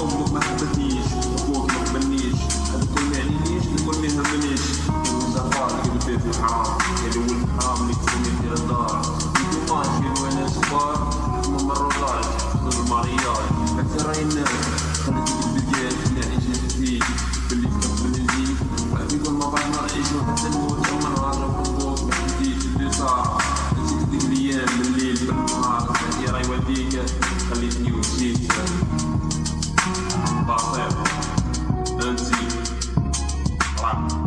أمك ما حبتنيش أبوك ما حبنيش هذا كل ما يعنينيش الكل ما يهمنيش الولد فاضي والبيت حرام يا الولد حرام يكون يدير الدار يدوقاش في وأنا صغار ما مرضاش خذ المرياض أكثر راي الناس خلتك بالقياس اللي عيشت فيه باللي كتبني فيك بعد يقول ما بعد ما نعيشو حتى نموت يوم نهار рождения летнего месяца. Басев, Энзи, Лак.